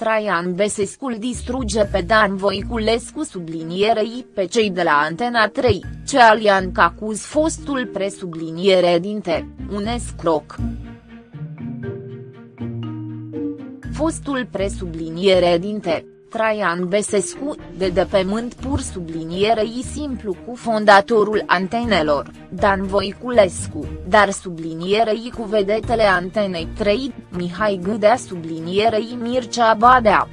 Traian Besescu îl distruge pe Dan Voiculescu sublinierei pe cei de la Antena 3, ce alian acuz fostul presubliniere dinte, un escroc. Fostul presubliniere dinte, Traian Besescu, de de pe mânt pur sublinierei simplu cu fondatorul antenelor, Dan Voiculescu, dar sublinierei cu vedetele Antenei 3, Mihai Gâdea sublinierei Mircea Badea.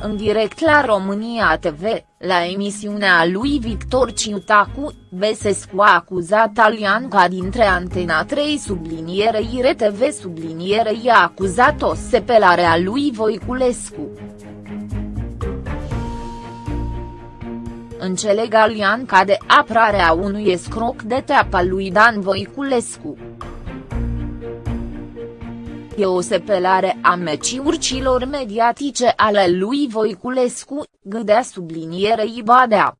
În direct la România TV, la emisiunea lui Victor Ciutacu, Besescu a acuzat Alianca dintre Antena 3 sublinierei RTV sublinierei a acuzat o sepelare a lui Voiculescu. Înțeleg Alianca de aprarea unui escroc de teapa lui Dan Voiculescu e o sepelare a meciurcilor mediatice ale lui Voiculescu, gâdea sublinierei Badea.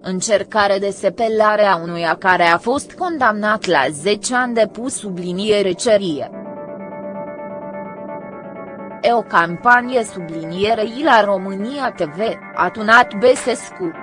Încercare de sepelare a unuia care a fost condamnat la 10 ani de pus subliniere cerie. E o campanie sublinierei la România TV, a tunat Besescu.